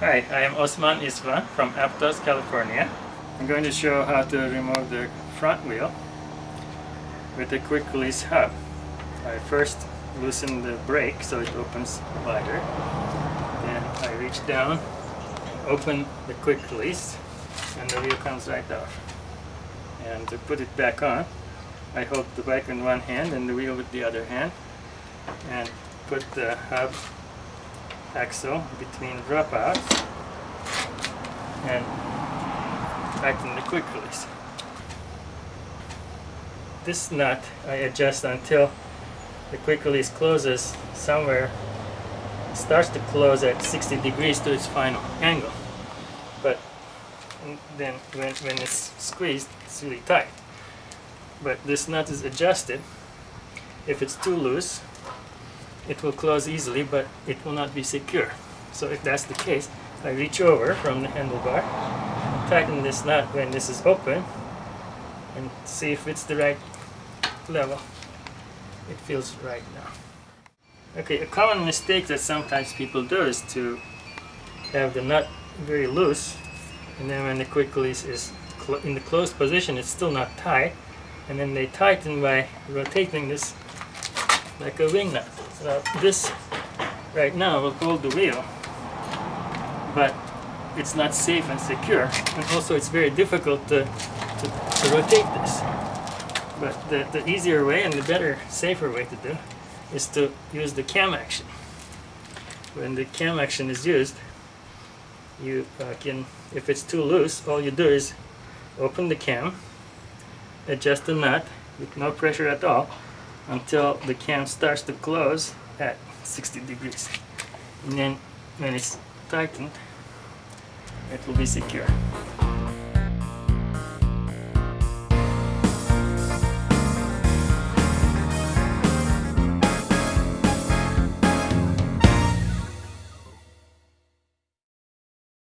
Hi, I am Osman Isva from Aptos, California. I'm going to show how to remove the front wheel with a quick release hub. I first loosen the brake so it opens wider. Then I reach down, open the quick release, and the wheel comes right off. And to put it back on, I hold the bike in one hand and the wheel with the other hand and put the hub axle between dropouts and tighten the quick release. This nut I adjust until the quick release closes somewhere starts to close at 60 degrees to its final angle. But then when, when it's squeezed it's really tight. But this nut is adjusted. If it's too loose it will close easily but it will not be secure. So if that's the case I reach over from the handlebar tighten this nut when this is open and see if it's the right level. It feels right now. Okay a common mistake that sometimes people do is to have the nut very loose and then when the quick release is in the closed position it's still not tight and then they tighten by rotating this like a wing nut so this right now will hold the wheel, but it's not safe and secure, and also it's very difficult to, to, to rotate this. But the, the easier way and the better, safer way to do is to use the cam action. When the cam action is used, you uh, can, if it's too loose, all you do is open the cam, adjust the nut with no pressure at all, until the cam starts to close at 60 degrees. And then when it's tightened it will be secure